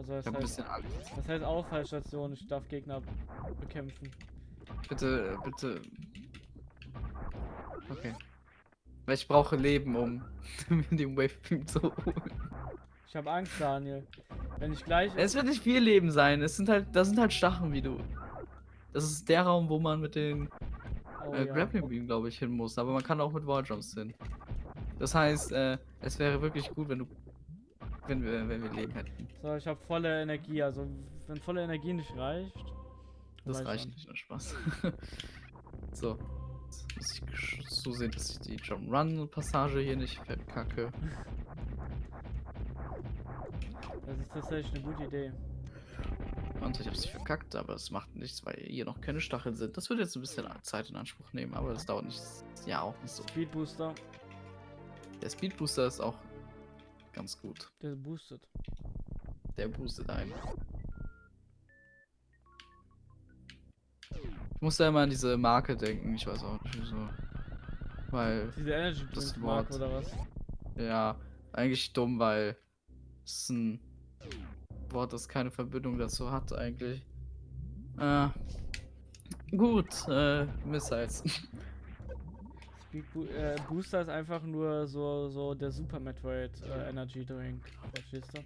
Also das Ich hab ein heißt, bisschen Angst. das heißt Auffallstation, ich darf Gegner bekämpfen. Bitte, bitte. Okay. Weil ich brauche Leben, um mir den Wave Beam zu holen. Ich habe Angst, Daniel. Wenn ich gleich... Es wird nicht viel Leben sein. Es sind halt, das sind halt Stachen, wie du. Das ist der Raum, wo man mit den Oh, äh, ja. Grappling Beam, glaube ich, hin muss. Aber man kann auch mit Walljumps hin. Das heißt, äh, es wäre wirklich gut, wenn du, wenn wir, wenn wir Leben hätten. So, ich habe volle Energie. Also, wenn volle Energie nicht reicht... Das reicht nicht, nur Spaß. so. Jetzt muss ich gesch- zusehen, dass ich die Jump Run Passage hier nicht verkacke. Das ist tatsächlich eine gute Idee. Und ich habe es verkackt, aber es macht nichts, weil hier noch keine Stacheln sind. Das wird jetzt ein bisschen Zeit in Anspruch nehmen, aber das dauert nicht. Ja, auch nicht so. Speed Booster, Der Speed Booster ist auch ganz gut. der boostet. Der boostet einen. Ich muss da immer an diese Marke denken, ich weiß auch nicht wieso. Weil, Diese Energy Das Wort. oder was? ja, eigentlich dumm, weil es ist ein Wort, das keine Verbindung dazu hat, eigentlich. Äh, gut, äh, Missiles. Speed Bo äh, Booster ist einfach nur so, so der Super Metroid äh, Energy Drink. Verstehst du?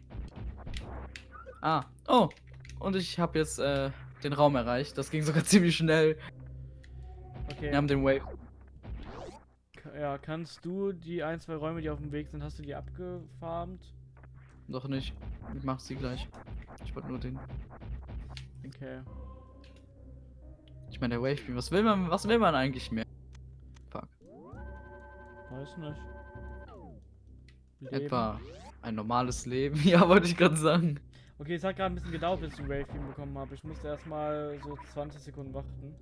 ah, oh, und ich habe jetzt äh, den Raum erreicht. Das ging sogar ziemlich schnell. Okay. Wir haben den Wave. Ja, kannst du die ein, zwei Räume, die auf dem Weg sind, hast du die abgefarmt? Noch nicht. Ich mach sie gleich. Ich wollte nur den. Okay. Ich meine, der Wave was will man, was will man eigentlich mehr? Weiß nicht. Leben. Etwa ein normales Leben. Ja, wollte ich gerade sagen. Okay, es hat gerade ein bisschen gedauert, bis ich den Wave Beam bekommen habe. Ich musste erstmal so 20 Sekunden warten.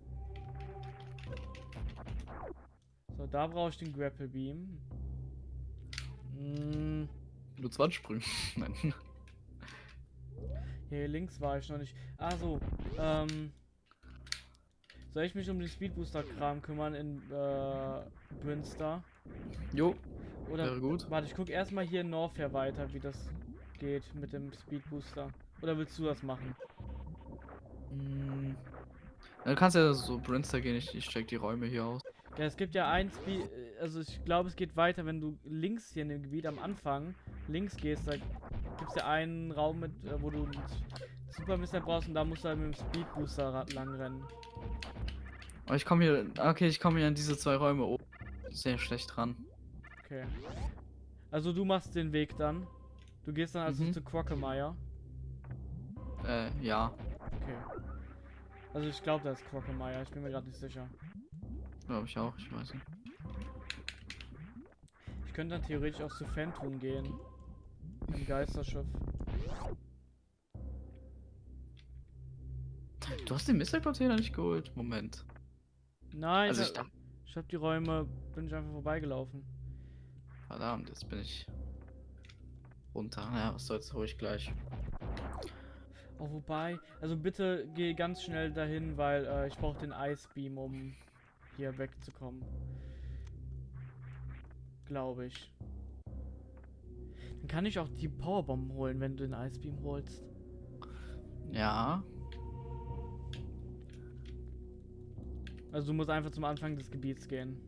So, da brauche ich den Grapple Beam. Mm, Nur 20 Sprünge. Nein. hier links war ich noch nicht. Ah so, ähm. Soll ich mich um den Speed Booster Kram kümmern in äh, Brinster? Jo, Oder wäre gut. warte, ich guck erstmal hier in Norfair weiter, wie das geht mit dem Speed Booster. Oder willst du das machen? Mm. Du kannst ja so Brinster gehen, ich, ich check die Räume hier aus. Ja, es gibt ja ein Speed, also ich glaube, es geht weiter, wenn du links hier in dem Gebiet am Anfang links gehst, da gibt es ja einen Raum, mit, äh, wo du einen Super Missile brauchst und da musst du halt mit dem Speed Booster lang rennen. Aber ich komme hier. Okay, ich komme hier an diese zwei Räume oben. Sehr schlecht dran. Okay. Also du machst den Weg dann. Du gehst dann also Mhm. zu Quackemeyer. Äh, ja. Okay. Also ich glaube, das ist Quackemeyer, ich bin mir gerade nicht sicher. Glaube ich auch, ich weiß nicht. Ich könnte dann theoretisch auch zu Phantom gehen. Im Geisterschiff. Du hast den Missile-Container nicht geholt? Moment. Nein, Also ich dachte. Ich habe die Räume, bin ich einfach vorbeigelaufen. Verdammt, jetzt bin ich runter. Ja, was soll's, hol ich gleich. Oh, wobei, also bitte geh ganz schnell dahin, weil äh, ich brauche den Ice Beam, um hier wegzukommen. Glaube ich. Dann kann ich auch die Powerbomben holen, wenn du den Ice Beam holst. Ja. Also du musst einfach zum Anfang des Gebiets gehen.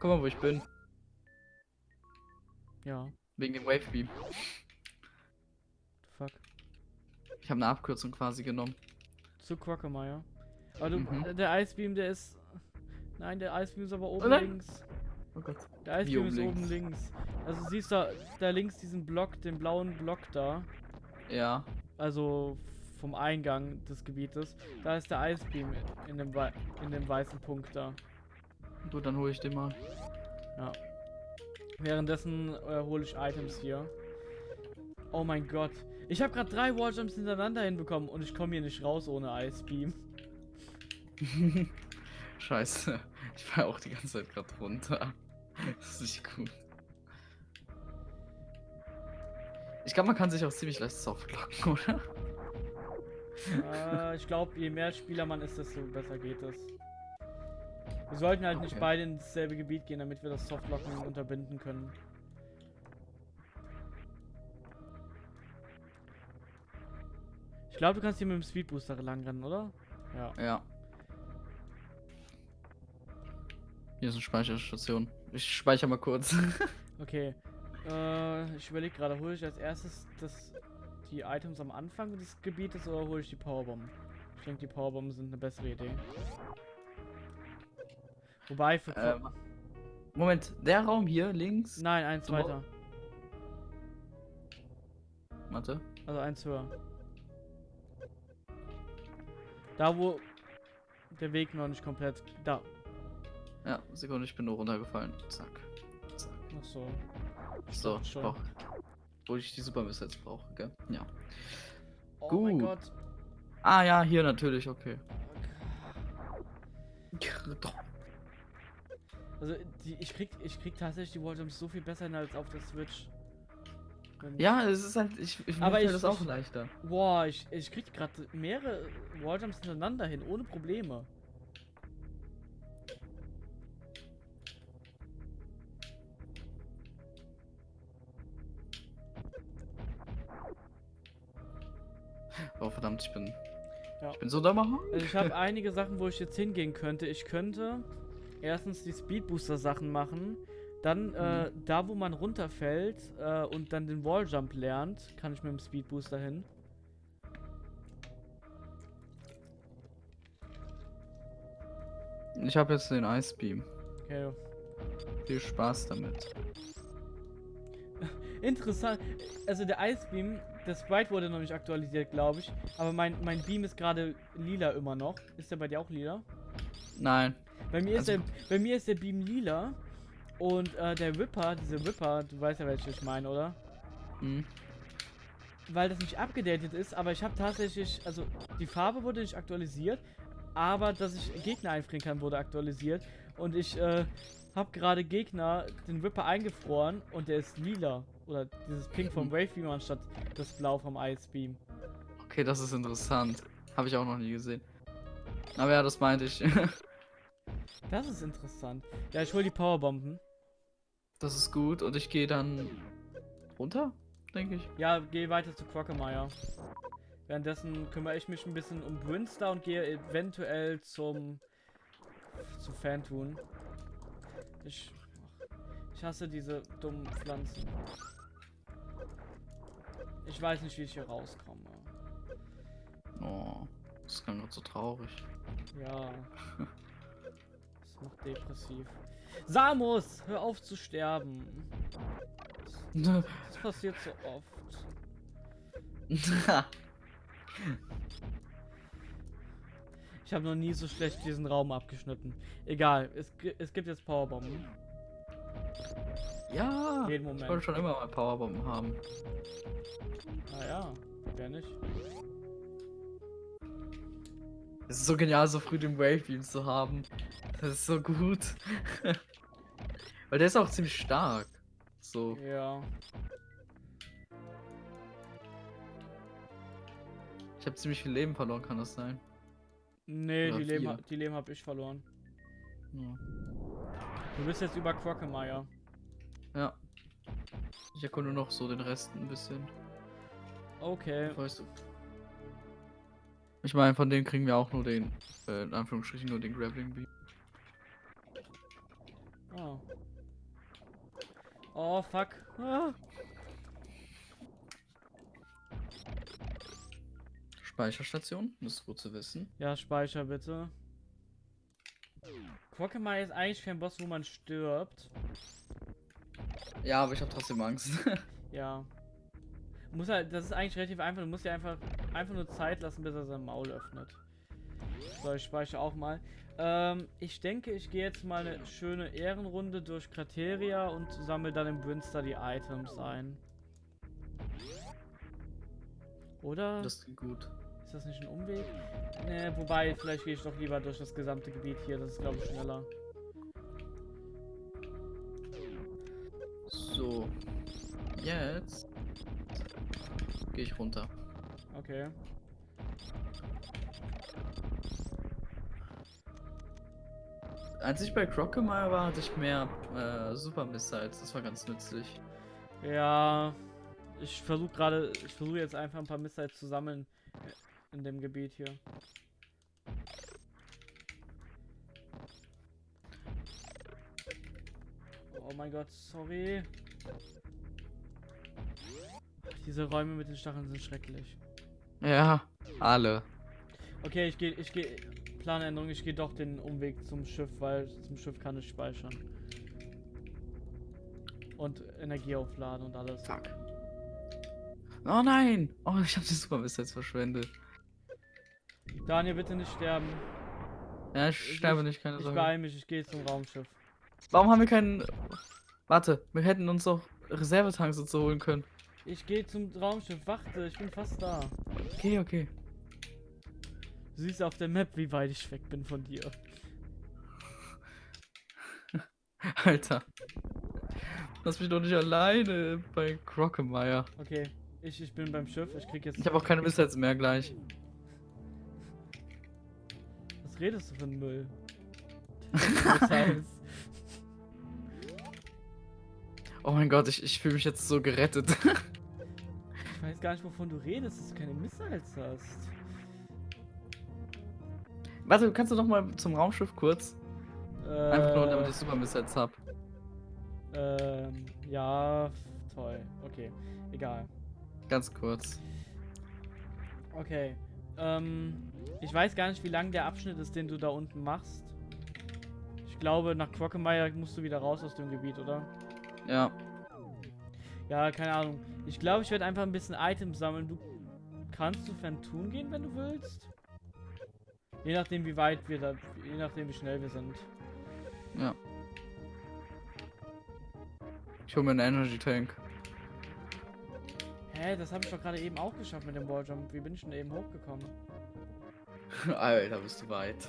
Guck mal, wo ich bin. Ja, Wegen dem Wave Beam. fuck. Ich habe eine Abkürzung quasi genommen. Zu Quackemeyer. Aber du, Mhm. der Ice Beam, der ist... Nein, der Ice Beam ist aber oben nein. links. Oh Gott. Der Ice Wie Beam oben ist links? oben links. Also siehst du da links diesen Block, den blauen Block da. Ja. also vom Eingang des Gebietes, da ist der Ice Beam in dem, wei- in dem weißen Punkt da. Gut, dann hole ich den mal. Ja. Währenddessen äh, hole ich Items hier. Oh mein Gott. Ich habe gerade drei Walljumps hintereinander hinbekommen und ich komme hier nicht raus ohne Ice Beam. Scheiße. Ich war auch die ganze Zeit gerade runter. Das ist nicht gut. Ich glaube, man kann sich auch ziemlich leicht softlocken, oder? Äh, ich glaube, je mehr Spieler man ist, desto besser geht es. Wir sollten halt nicht Okay. beide ins selbe Gebiet gehen, damit wir das Softlocken unterbinden können. Ich glaube, du kannst hier mit dem Speedbooster langrennen, oder? Ja. Ja. Hier ist eine Speicherstation. Ich speichere mal kurz. Okay. Äh, ich überlege gerade, hole ich als erstes das, die Items am Anfang des Gebietes oder hole ich die Powerbomben? Ich denke, die Powerbomben sind eine bessere Idee. Wobei für... Ähm, Moment, der Raum hier links. Nein, eins weiter. Warte. Also eins höher. Da, wo der Weg noch nicht komplett... Da. Ja, Sekunde, ich bin nur runtergefallen. Zack. Zack. Ach so. So, ich schon. Wo ich die Supermiss jetzt brauche, gell? Ja. Oh mein Gut. Gott. Ah ja, hier natürlich, okay. Also, die, ich, krieg, ich krieg tatsächlich die Walljumps so viel besser hin als auf der Switch. Ja, es ist halt, ich, ich Aber ich- das auch ich- leichter. Boah, ich, ich krieg gerade mehrere Walljumps hintereinander hin, ohne Probleme. Verdammt, ich bin. Ja. Ich bin so dummer. Also ich habe einige Sachen, wo ich jetzt hingehen könnte. Ich könnte erstens die Speedbooster Sachen machen. Dann äh, da, wo man runterfällt äh, und dann den Walljump lernt, kann ich mit dem Speedbooster hin. Ich habe jetzt den Ice Beam. Okay. Viel Spaß damit. Interessant. Also der Ice Beam, das Sprite wurde noch nicht aktualisiert, glaube ich. Aber mein, mein Beam ist gerade lila immer noch. Ist der bei dir auch lila? Nein. Bei mir, ist Also- der, bei mir ist der Beam lila. Und äh, der Ripper, diese Ripper, du weißt ja, welche ich meine, oder? Hm. Weil das nicht abgedatet ist, aber ich habe tatsächlich, also die Farbe wurde nicht aktualisiert, aber dass ich Gegner einfrieren kann, wurde aktualisiert. Und ich äh, habe gerade Gegner, den Ripper eingefroren und der ist lila. Oder dieses Pink vom Wave Beam anstatt das Blau vom Ice Beam. Okay, das ist interessant. Habe ich auch noch nie gesehen. Aber ja, das meinte ich. Das ist interessant. Ja, ich hol die Powerbomben. das ist gut. Und ich gehe dann runter, denke ich. Ja, geh weiter zu Quackemeyer. Währenddessen kümmere ich mich ein bisschen um Brinster und gehe eventuell zum zu Fantun. Ich ach, ich hasse diese dummen Pflanzen. Ich weiß nicht, wie ich hier rauskomme. Oh, das ist gerade so traurig. Ja. Das macht depressiv. Samus, hör auf zu sterben. Das, das passiert so oft. Ich habe noch nie so schlecht diesen Raum abgeschnitten. Egal, es, es gibt jetzt Powerbomben. ja, Jeden ich wollte Moment. schon immer mal Powerbomben haben. Ah ja, wer nicht? Es ist so genial, so früh den Wave Beam zu haben. Das ist so gut. Weil der ist auch ziemlich stark. So. Ja. Ich habe ziemlich viel Leben verloren, kann das sein? Nee, Oder die Leben, vier. die Leben habe ich verloren. Ja. Du bist jetzt über Quackemeyer. ja. Ich erkunde noch so den Rest ein bisschen. Okay. Weißt du. Ich meine, von denen kriegen wir auch nur den, äh, in Anführungsstrichen nur den Grappling Beam. Oh. Oh, fuck. Ah. Speicherstation, das ist gut zu wissen. Ja, speicher bitte. Quackemeyer ist eigentlich kein Boss, wo man stirbt. Ja, aber ich habe trotzdem Angst. Ja. Muss halt, das ist eigentlich relativ einfach. Du musst ja einfach, einfach nur Zeit lassen, bis er sein Maul öffnet. So, ich speichere auch mal. Ähm, ich denke, ich gehe jetzt mal eine schöne Ehrenrunde durch Krateria und sammle dann im Brinster die Items ein. Oder? das klingt gut. Ist das nicht ein Umweg? Ne, wobei, vielleicht gehe ich doch lieber durch das gesamte Gebiet hier. Das ist, glaube ich, schneller. So. Jetzt gehe ich runter. Okay. Als ich bei Crocomile war, hatte ich mehr äh, Super Missiles. Das war ganz nützlich. Ja, ich versuche gerade, ich versuche jetzt einfach ein paar Missiles zu sammeln. In dem Gebiet hier. Oh mein Gott, sorry. Diese Räume mit den Stacheln sind schrecklich. Ja, alle. Okay, ich gehe, ich gehe, Planänderung, ich gehe doch den Umweg zum Schiff, weil zum Schiff kann ich speichern. Und Energie aufladen und alles. Fuck. Oh nein! Oh, ich habe die Supermist jetzt verschwendet. Daniel, bitte nicht sterben. Ja, ich Ich- sterbe nicht, keine Ich Sorge. beeil mich, ich gehe zum Raumschiff. Warum haben wir keinen... Warte, wir hätten uns doch Reservetanks und so holen können. Ich gehe zum Raumschiff, warte, ich bin fast da. Okay, okay. Du siehst auf der Map, wie weit ich weg bin von dir. Alter. Lass mich doch nicht alleine bei Crockemeyer. Okay, ich, ich bin beim Schiff, ich krieg jetzt... Ich habe auch keine Missiles mehr gleich. Redest du für einen Müll? Oh mein Gott, ich, ich fühle mich jetzt so gerettet. ich weiß gar nicht, wovon du redest, dass du keine Missiles hast. Warte, kannst du noch mal zum Raumschiff kurz? Einfach nur, damit Äh, ich Super Missiles hab. ähm, ja, toll. Okay, egal. Ganz kurz. Okay. Ähm, ich weiß gar nicht, wie lang der Abschnitt ist, den du da unten machst. Ich glaube, nach Crockemeyer musst du wieder raus aus dem Gebiet, oder? Ja. Ja, keine Ahnung. Ich glaube, ich werde einfach ein bisschen Items sammeln. Du kannst zu Fantun gehen, wenn du willst. Je nachdem, wie weit wir da, je nachdem, wie schnell wir sind. Ja. Ich hole mir einen Energy Tank. Hä, das habe ich doch gerade eben auch geschafft mit dem Walljump. Wie bin ich denn eben hochgekommen? Alter, bist du weit.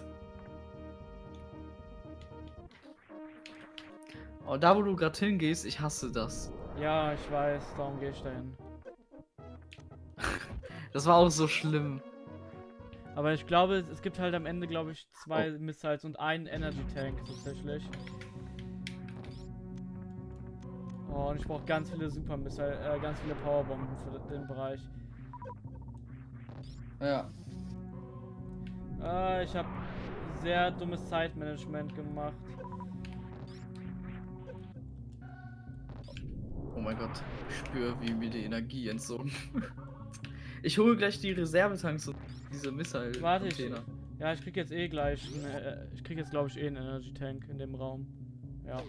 Oh, da wo du gerade hingehst, ich hasse das. Ja, ich weiß, darum gehe ich dahin. Das war auch so schlimm. Aber ich glaube, es- es gibt halt am Ende, glaube ich, zwei Missiles und einen Energy Tank tatsächlich. Oh, und ich brauche ganz viele Super Missile, äh, ganz viele Powerbomben für den Bereich. Ja. Äh, ich habe sehr dummes Zeitmanagement gemacht. Oh mein Gott, ich spüre, wie mir die Energie entzogen. Ich hole gleich die Reservetanks und diese missile Warte, ich, Container. ja, ich krieg jetzt eh gleich, äh, ich krieg jetzt glaube ich eh einen Energy Tank in dem Raum. Ja.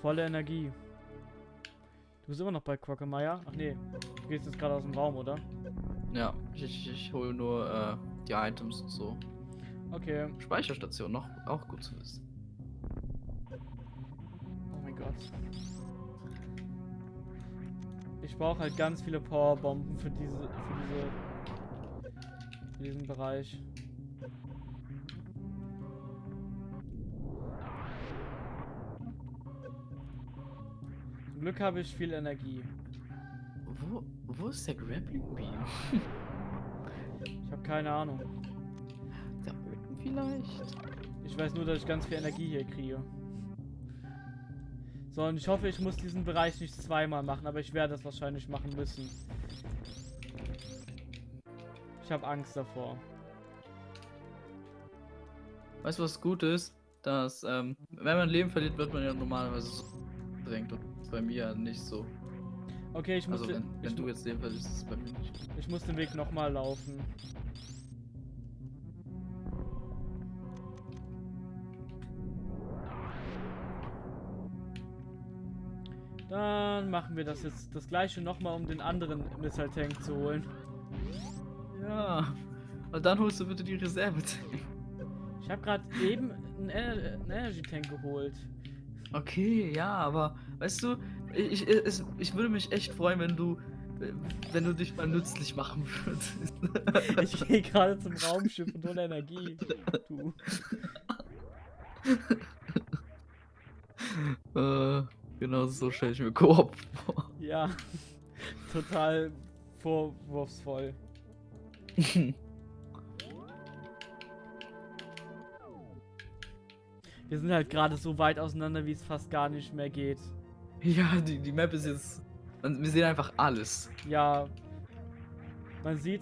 Volle Energie. Du bist immer noch bei Quackemeyer? Ach nee, du gehst jetzt gerade aus dem Raum, oder? Ja, ich, ich, ich hole nur äh, die Items und so. Okay. Speicherstation noch, auch gut zu wissen. Oh mein Gott. Ich brauche halt ganz viele Powerbomben für diese, für diese, für diesen Bereich. Glück habe ich viel Energie. Wo, wo ist der Grappling Beam? Ich habe keine Ahnung. Da unten vielleicht? Ich weiß nur, dass ich ganz viel Energie hier kriege. So, und ich hoffe, ich muss diesen Bereich nicht zweimal machen, aber ich werde das wahrscheinlich machen müssen. Ich habe Angst davor. Weißt du, was gut ist? Dass, ähm, wenn man Leben verliert, wird man ja normalerweise so drängt. Bei mir nicht so. Okay, ich muss, Also, den, wenn, wenn ich, du jetzt Leben verlierst, ist es bei mir nicht. ich muss den Weg nochmal laufen. Dann machen wir das jetzt das gleiche nochmal, um den anderen Missile Tank zu holen. Ja. Und dann holst du bitte die Reserve. Ich habe gerade eben einen, Ener einen Energy Tank geholt. Okay, ja, aber weißt du, ich, ich, ich würde mich echt freuen, wenn du, äh, wenn du dich mal nützlich machen würdest. Ich gehe gerade zum Raumschiff und hole Energie. Du. äh, genau so stelle ich mir Koop vor. Ja. Total vorwurfsvoll. Wir sind halt gerade so weit auseinander, wie es fast gar nicht mehr geht. ja, die, die Map ist jetzt wir sehen einfach alles. Ja. Man sieht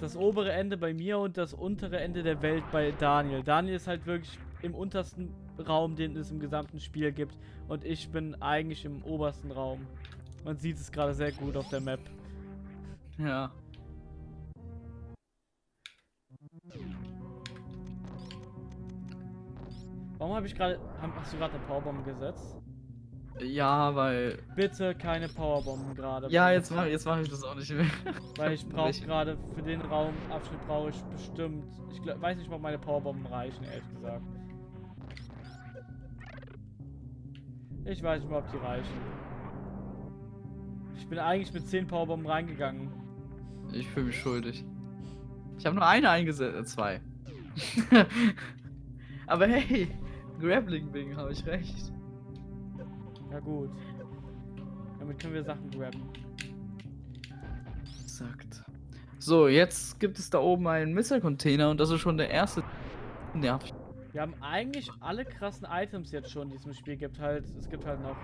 das obere Ende bei mir und das untere Ende der Welt bei Daniel. Daniel ist halt wirklich im untersten Raum, den es im gesamten Spiel gibt. Und ich bin eigentlich im obersten Raum. Man sieht es gerade sehr gut auf der Map. Ja. Warum habe ich gerade. Hast du gerade eine Powerbomb gesetzt? Ja, weil. Bitte keine Powerbomben gerade. Ja, jetzt mache jetzt mach ich das auch nicht mehr. Weil ich brauche gerade für den Raumabschnitt brauche ich bestimmt. Ich glaub, weiß nicht, ob meine Powerbomben reichen, ehrlich gesagt. Ich weiß nicht mal, ob die reichen. Ich bin eigentlich mit 10 Powerbomben reingegangen. Ich fühle mich schuldig. Ich habe nur eine eingesetzt. Äh, zwei. Aber hey, Grappling Wing, habe ich recht. Ja gut. Damit können wir Sachen grabben. Exakt. So, jetzt gibt es da oben einen Missile-Container und das ist schon der erste. Nervig. Wir haben eigentlich alle krassen Items jetzt schon, die es im Spiel gibt. Halt, es gibt halt noch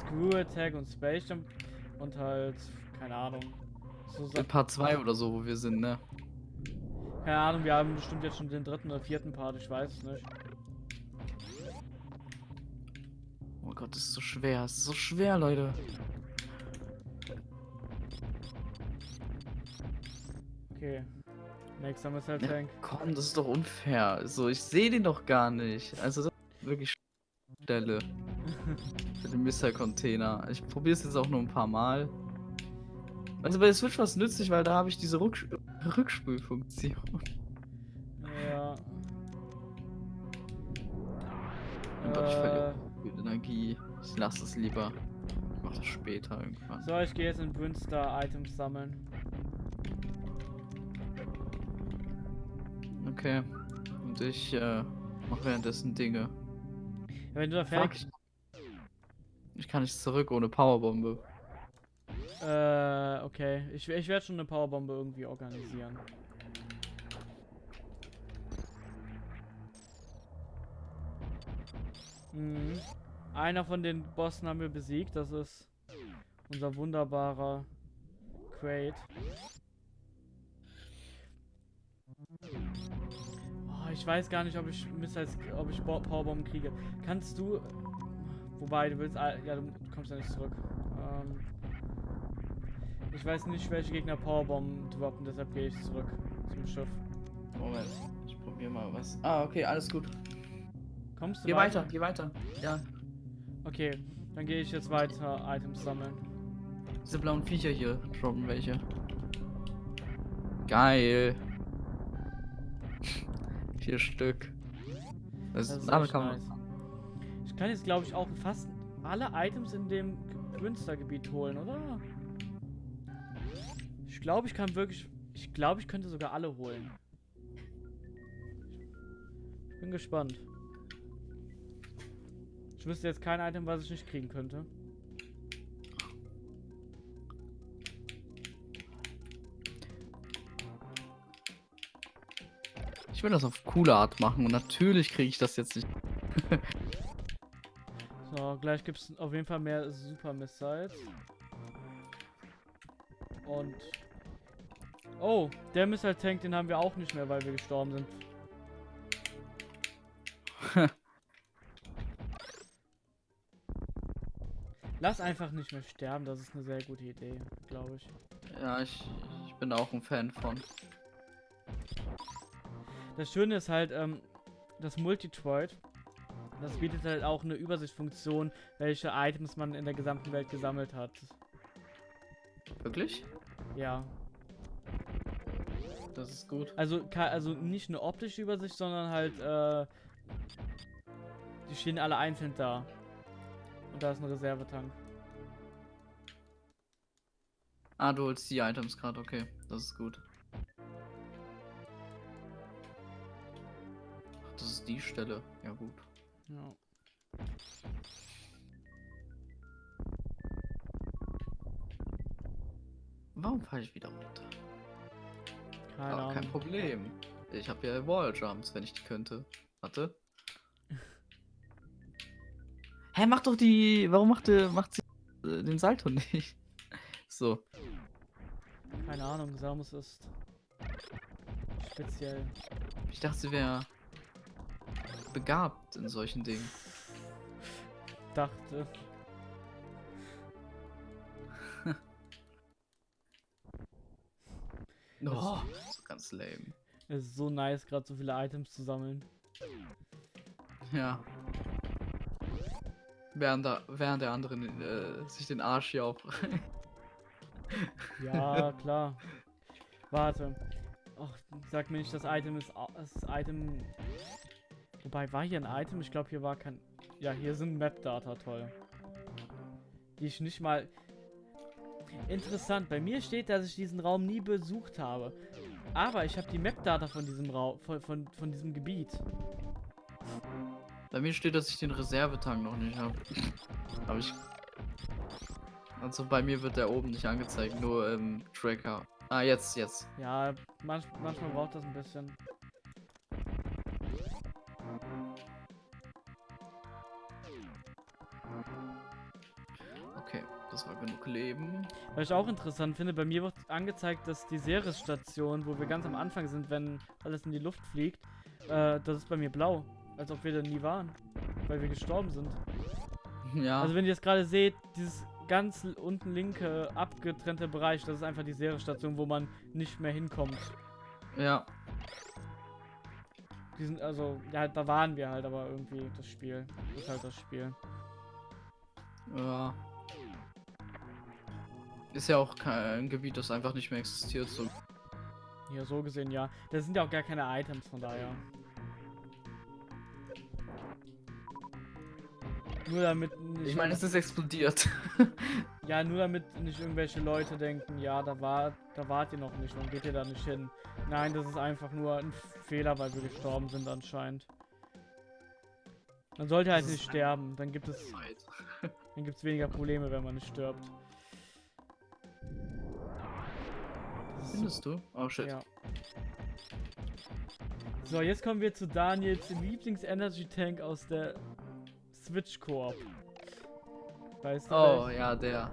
Screw Attack und Space Jump und halt, keine Ahnung. So Sa Part 2 oder so, wo wir sind, ne? keine Ahnung, wir haben bestimmt jetzt schon den dritten oder vierten Part, ich weiß es nicht. Oh Gott, das ist so schwer. Das ist so schwer, Leute. Okay. Nächster Missile Ja, Tank. komm, das ist doch unfair. So, ich sehe den doch gar nicht. Also, das ist wirklich Stelle für den Missile-Container. Ich probiere es jetzt auch nur ein paar Mal. Also bei der Switch war es nützlich, weil da habe ich diese Rücks Rückspulfunktion. Ja. Oh Gott, ich verliere Äh, viel Energie. Ich lasse es lieber. Ich mache das später irgendwann. so, ich gehe jetzt in Brünstar Items sammeln. Okay. Und ich äh, mache währenddessen Dinge. Wenn du da fertig. Ich kann nicht zurück ohne Powerbombe. Äh, okay. Ich, ich werde schon eine Powerbombe irgendwie organisieren. Mhm. Einer von den Bossen haben wir besiegt. Das ist unser wunderbarer Crate. Oh, ich weiß gar nicht, ob ich Missiles, ob ich Bo- Powerbomben kriege. Kannst du. Wobei, du willst. all- Ja, du kommst ja nicht zurück. Ähm, ich weiß nicht, welche Gegner Powerbomben droppen, deshalb gehe ich zurück zum Schiff. Moment. Ich probiere mal was. Ah, okay, alles gut. Kommst du Geh weiter, geh weiter. Ja. Okay, dann gehe ich jetzt weiter Items sammeln. Diese blauen Viecher hier droppen welche. Geil. Vier Stück. Das, Das ist echt kann nice. Ich kann jetzt, glaube ich, auch fast alle Items in dem Münstergebiet holen, oder? Ich glaube, ich kann wirklich. Ich glaube, ich könnte sogar alle holen. Ich bin gespannt. Ich wüsste jetzt kein Item, was ich nicht kriegen könnte. Ich will das auf coole Art machen und natürlich kriege ich das jetzt nicht. So, gleich gibt es auf jeden Fall mehr Super Missiles. Und. Oh, der Missile Tank, den haben wir auch nicht mehr, weil wir gestorben sind. Lass einfach nicht mehr sterben, das ist eine sehr gute Idee, glaube ich. Ja, ich, ich bin auch ein Fan von. Das Schöne ist halt, ähm, das Multitroid, das bietet halt auch eine Übersichtsfunktion, welche Items man in der gesamten Welt gesammelt hat. Wirklich? Ja. Das ist gut. Also, also nicht eine optische Übersicht, sondern halt, äh, die stehen alle einzeln da. Und da ist ein Reservetank. Ah, du holst die Items gerade, okay. Das ist gut. Ach, das ist die Stelle. Ja, gut. Ja. Warum falle ich wieder runter? Keine Aber kein Ahnung. Problem. Ich habe ja Walljumps, wenn ich die könnte. Warte. Hä, mach doch die. Warum macht, macht sie äh, den Salto nicht. So. Keine Ahnung, Samus ist speziell. Ich dachte, sie wäre begabt in solchen Dingen. Dachte. Oh, ganz lame. Es ist so nice, gerade so viele Items zu sammeln. Ja. Während, da, während der anderen äh, sich den Arsch hier auf. Ja, klar. Warte. Och, sag mir nicht, das Item ist das Item. Wobei war hier ein Item? Ich glaube, hier war kein. Ja, hier sind Map-Data, toll. Die ich nicht mal. Interessant. Bei mir steht, dass ich diesen Raum nie besucht habe. Aber ich habe die Map-Data von diesem Raum, von, von, von diesem Gebiet. Bei mir steht, dass ich den Reservetank noch nicht habe. Aber ich. Also bei mir wird der oben nicht angezeigt, nur im Tracker. Ah, jetzt, jetzt. Ja, manch, manchmal braucht das ein bisschen. Okay, das war genug Leben. Was ich auch interessant finde, bei mir wird angezeigt, dass die Ceres-Station, wo wir ganz am Anfang sind, wenn alles in die Luft fliegt, äh, das ist bei mir blau. Als ob wir da nie waren. Weil wir gestorben sind. Ja, Also wenn ihr es gerade seht, dieses ganz unten linke abgetrennte Bereich, das ist einfach die Ceres-Station, wo man nicht mehr hinkommt. ja. Die sind also, ja, da waren wir halt, aber irgendwie das Spiel. Ist halt das Spiel. Ja. Ist ja auch kein Gebiet, das einfach nicht mehr existiert. So. Ja, so gesehen ja. Das sind ja auch gar keine Items, von daher. Nur damit nicht Ich meine, es ist explodiert. Ja, nur damit nicht irgendwelche Leute denken, ja, da war, da wart ihr noch nicht, warum geht ihr da nicht hin? Nein, das ist einfach nur ein Fehler, weil wir gestorben sind anscheinend. Man sollte halt nicht sterben, dann gibt es, dann gibt es weniger Probleme, wenn man nicht stirbt. Findest du? Oh shit. ja. So, jetzt kommen wir zu Daniels Lieblings-Energy-Tank aus der Switch Koop. Weißt du? Oh ja, der.